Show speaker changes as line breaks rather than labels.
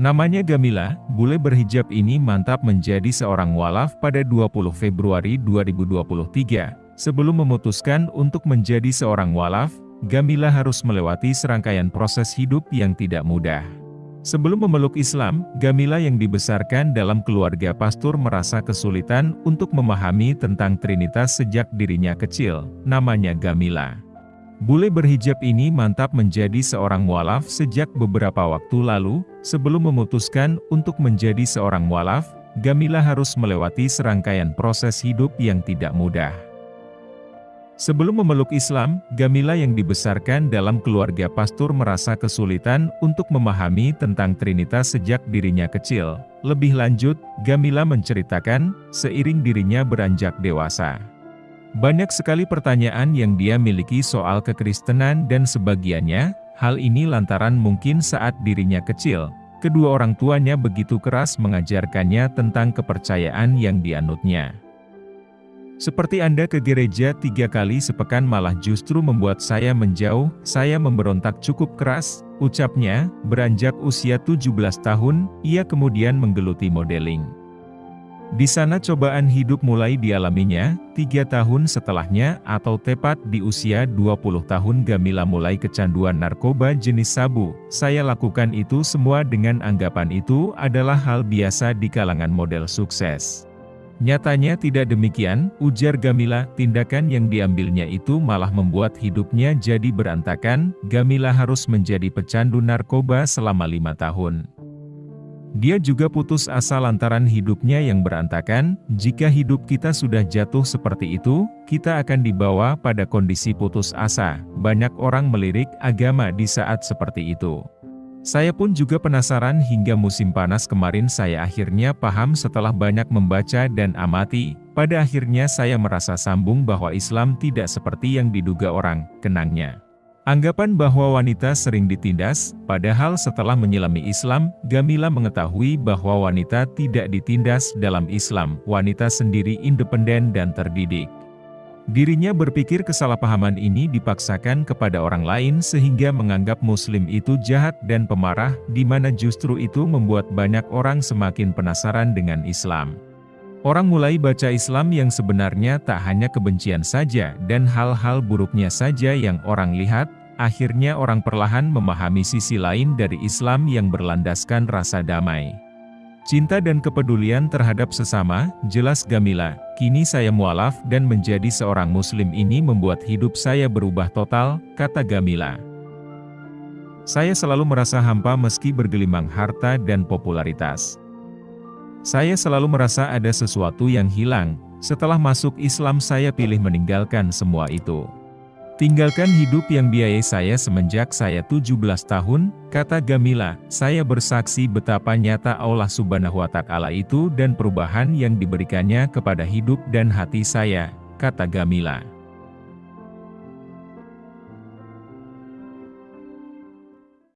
Namanya Gamila, bule berhijab ini mantap menjadi seorang walaf pada 20 Februari 2023. Sebelum memutuskan untuk menjadi seorang walaf, Gamila harus melewati serangkaian proses hidup yang tidak mudah. Sebelum memeluk Islam, Gamila yang dibesarkan dalam keluarga pastor merasa kesulitan untuk memahami tentang Trinitas sejak dirinya kecil, namanya Gamila. Bule berhijab ini mantap menjadi seorang walaf sejak beberapa waktu lalu, sebelum memutuskan untuk menjadi seorang walaf, Gamila harus melewati serangkaian proses hidup yang tidak mudah. Sebelum memeluk Islam, Gamila yang dibesarkan dalam keluarga pastor merasa kesulitan untuk memahami tentang Trinitas sejak dirinya kecil. Lebih lanjut, Gamila menceritakan, seiring dirinya beranjak dewasa. Banyak sekali pertanyaan yang dia miliki soal kekristenan dan sebagiannya, hal ini lantaran mungkin saat dirinya kecil, kedua orang tuanya begitu keras mengajarkannya tentang kepercayaan yang dianutnya. Seperti Anda ke gereja tiga kali sepekan malah justru membuat saya menjauh, saya memberontak cukup keras, ucapnya, beranjak usia 17 tahun, ia kemudian menggeluti modeling. Di sana cobaan hidup mulai dialaminya, tiga tahun setelahnya atau tepat di usia 20 tahun Gamila mulai kecanduan narkoba jenis sabu. Saya lakukan itu semua dengan anggapan itu adalah hal biasa di kalangan model sukses. Nyatanya tidak demikian, ujar Gamila, tindakan yang diambilnya itu malah membuat hidupnya jadi berantakan, Gamila harus menjadi pecandu narkoba selama lima tahun. Dia juga putus asa lantaran hidupnya yang berantakan, jika hidup kita sudah jatuh seperti itu, kita akan dibawa pada kondisi putus asa. Banyak orang melirik agama di saat seperti itu. Saya pun juga penasaran hingga musim panas kemarin saya akhirnya paham setelah banyak membaca dan amati, pada akhirnya saya merasa sambung bahwa Islam tidak seperti yang diduga orang, kenangnya. Anggapan bahwa wanita sering ditindas, padahal setelah menyelami Islam, Gamila mengetahui bahwa wanita tidak ditindas dalam Islam, wanita sendiri independen dan terdidik. Dirinya berpikir kesalahpahaman ini dipaksakan kepada orang lain sehingga menganggap muslim itu jahat dan pemarah, di mana justru itu membuat banyak orang semakin penasaran dengan Islam. Orang mulai baca Islam yang sebenarnya tak hanya kebencian saja dan hal-hal buruknya saja yang orang lihat, akhirnya orang perlahan memahami sisi lain dari Islam yang berlandaskan rasa damai. Cinta dan kepedulian terhadap sesama, jelas Gamila, kini saya mualaf dan menjadi seorang muslim ini membuat hidup saya berubah total, kata Gamila. Saya selalu merasa hampa meski bergelimang harta dan popularitas. Saya selalu merasa ada sesuatu yang hilang, setelah masuk Islam saya pilih meninggalkan semua itu. Tinggalkan hidup yang biayai saya semenjak saya 17 tahun, kata Gamila, saya bersaksi betapa nyata Allah subhanahu wa ta'ala itu dan perubahan yang diberikannya kepada hidup dan hati saya, kata Gamila.